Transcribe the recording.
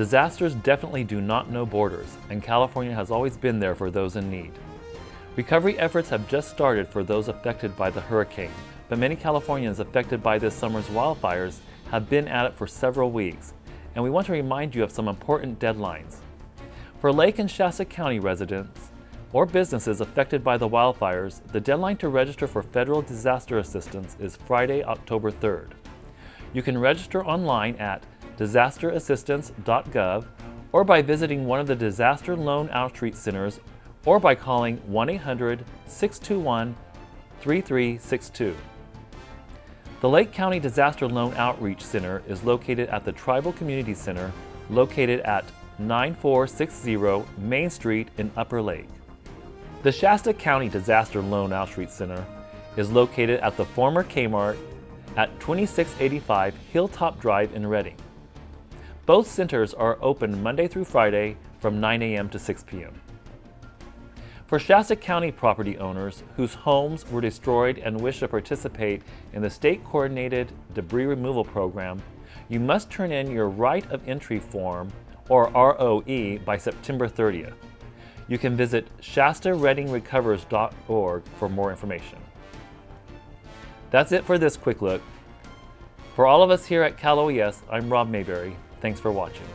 Disasters definitely do not know borders, and California has always been there for those in need. Recovery efforts have just started for those affected by the hurricane, but many Californians affected by this summer's wildfires have been at it for several weeks, and we want to remind you of some important deadlines. For Lake and Shasta County residents or businesses affected by the wildfires, the deadline to register for federal disaster assistance is Friday, October 3rd. You can register online at disasterassistance.gov or by visiting one of the Disaster Loan Outreach Centers or by calling 1-800-621-3362. The Lake County Disaster Loan Outreach Center is located at the Tribal Community Center located at 9460 Main Street in Upper Lake. The Shasta County Disaster Loan Outreach Center is located at the former Kmart at 2685 Hilltop Drive in Redding. Both centers are open Monday through Friday from 9 a.m. to 6 p.m. For Shasta County property owners whose homes were destroyed and wish to participate in the State Coordinated Debris Removal Program, you must turn in your Right of Entry form, or ROE, by September 30th. You can visit shastareddingrecovers.org for more information. That's it for this quick look. For all of us here at Cal OES, I'm Rob Mayberry. Thanks for watching.